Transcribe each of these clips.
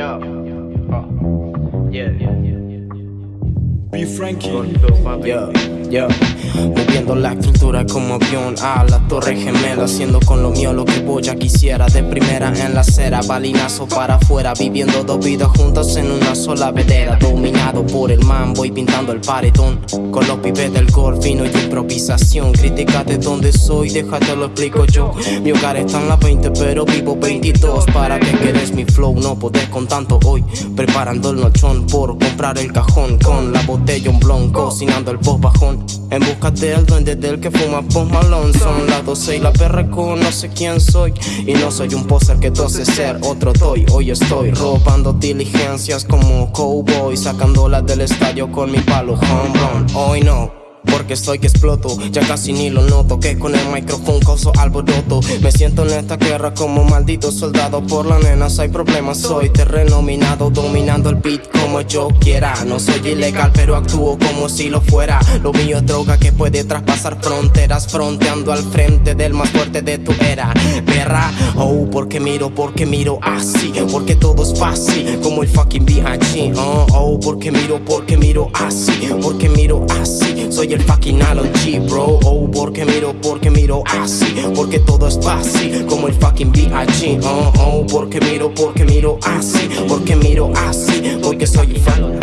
Yo. Oh. Yeah. Be Frankie. Yo, yo. Moviendo la estructura como avión a la torre gemela Haciendo con lo mío lo que voy ya quisiera. De primera en la acera, balinazo para afuera Viviendo dos vidas juntas en una sola vedera Dominado por el man, voy pintando el paredón Con los pibes del golf, fino y improvisación. Crítica de dónde soy, déjate lo explico yo. Mi hogar está en la 20 pero vivo 22 ¿Para que quieres mi flow? No podés con tanto hoy. Preparando el nochón por comprar el cajón Con la botella un blon, cocinando el post bajón En busca del duende del que fuma post malón Son las 12 y la perra no sé quién soy. Y no soy un poser que tose ser otro doy Hoy estoy robando diligencias como cowboy Sacándolas del estadio con mi palo home run. Hoy no porque estoy que exploto. Ya casi ni lo noto Que con el micrófono causo alboroto. Me siento en esta guerra como maldito soldado. Por las nenas hay problemas Soy terreno minado Dominando el beat como yo quiera. No soy ilegal pero actúo como si lo fuera. Lo mío es droga que puede traspasar fronteras Fronteando al frente del más fuerte de tu era. Perra, oh, porque miro, porque miro así Porque todo es fácil como el fucking B.I.G. Oh, oh, porque miro, porque miro así Porque miro así Soy el fucking G, bro. Oh, porque miro, porque miro así Porque todo es fácil como el fucking B.I.G. Oh, oh, porque miro, porque miro así Porque miro así Porque soy el fucking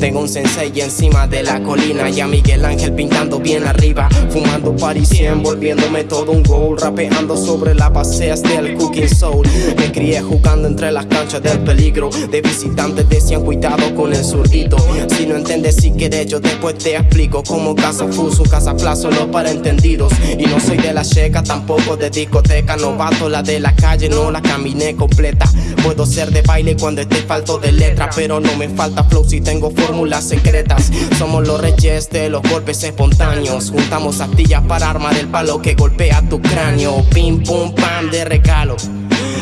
tengo un sensei encima de la colina Y a Miguel Ángel pintando bien arriba Fumando parisien, volviéndome todo un gol Rapeando sobre las paseas del Cooking Soul. Me crié jugando entre las canchas del peligro De visitantes decían cuidado con el zurdito. Si no entiendes si quieres yo después te explico Como casa fuso, casa plazo, solo para entendidos Y no soy de la checa, tampoco de discoteca Novato la de la calle, no la caminé completa. Puedo ser de baile cuando esté falto de letra Pero no me falta flow si tengo fórmulas secretas Somos los reyes de los golpes espontáneos Juntamos astillas para armar el palo que golpea tu cráneo Pim pum pam de regalo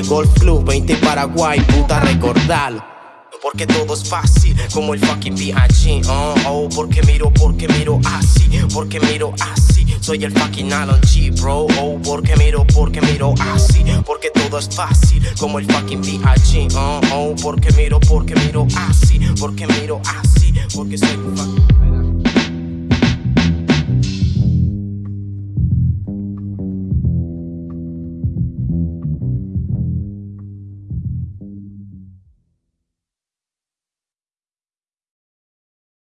Golf Club 20 Paraguay, puta recordalo porque todo es fácil, como el fucking B.I.G. Oh, oh, porque miro, porque miro así, porque miro así. Soy el fucking Alan G, bro. Oh, porque miro, porque miro así, porque todo es fácil, como el fucking B.I.G. Oh, oh, porque miro, porque miro así, porque miro así, porque soy un fucking.